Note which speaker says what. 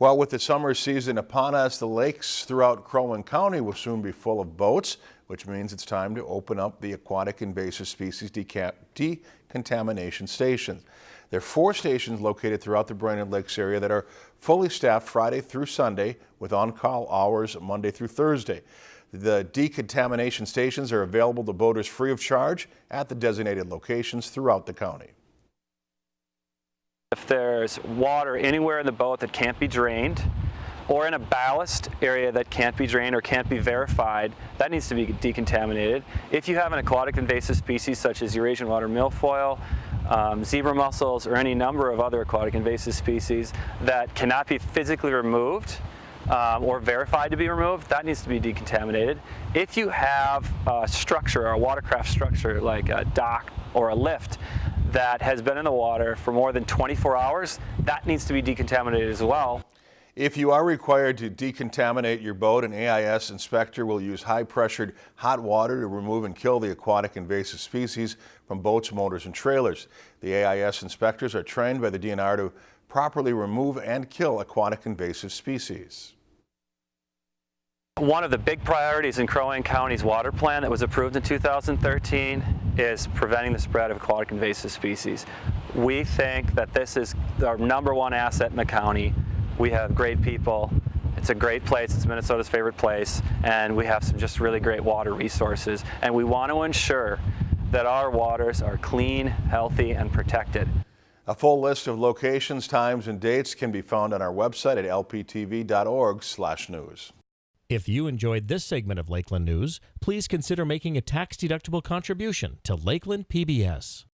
Speaker 1: Well, with the summer season upon us, the lakes throughout Crow Wing County will soon be full of boats, which means it's time to open up the aquatic invasive species decontamination stations. There are four stations located throughout the Brainerd Lakes area that are fully staffed Friday through Sunday with on-call hours Monday through Thursday. The decontamination stations are available to boaters free of charge at the designated locations throughout the county.
Speaker 2: There's water anywhere in the boat that can't be drained, or in a ballast area that can't be drained or can't be verified, that needs to be decontaminated. If you have an aquatic invasive species such as Eurasian water milfoil, um, zebra mussels, or any number of other aquatic invasive species that cannot be physically removed um, or verified to be removed, that needs to be decontaminated. If you have a structure or a watercraft structure like a dock or a lift that has been in the water for more than 24 hours, that needs to be decontaminated as well.
Speaker 1: If you are required to decontaminate your boat, an AIS inspector will use high-pressured hot water to remove and kill the aquatic invasive species from boats, motors, and trailers. The AIS inspectors are trained by the DNR to properly remove and kill aquatic invasive species.
Speaker 2: One of the big priorities in Crow Wing County's water plan that was approved in 2013 is preventing the spread of aquatic invasive species. We think that this is our number one asset in the county. We have great people. It's a great place. It's Minnesota's favorite place. And we have some just really great water resources. And we want to ensure that our waters are clean, healthy, and protected.
Speaker 1: A full list of locations, times, and dates can be found on our website at lptv.org/news.
Speaker 3: If you enjoyed this segment of Lakeland News, please consider making a tax-deductible contribution to Lakeland PBS.